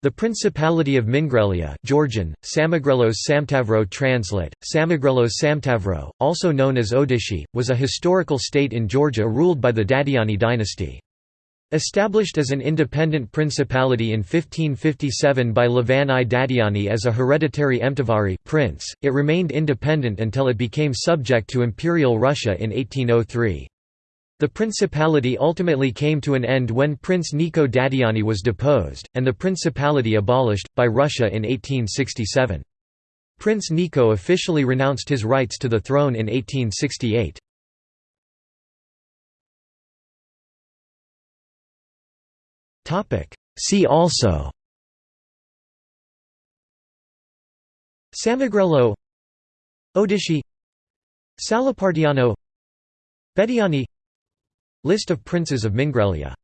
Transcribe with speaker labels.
Speaker 1: The Principality of Mingrelia Georgian, Samegrelos Samtavro translate, Samegrelos Samtavro, also known as Odishi, was a historical state in Georgia ruled by the Dadiani dynasty. Established as an independent principality in 1557 by Levan I Dadiani as a hereditary emtavari prince, it remained independent until it became subject to Imperial Russia in 1803. The principality ultimately came to an end when Prince Niko Dadiani was deposed, and the principality abolished, by Russia in 1867. Prince Niko officially renounced his rights to the throne in 1868. See also Samegrelo Odishi Salipartiano Bediani List of princes of Mingrelia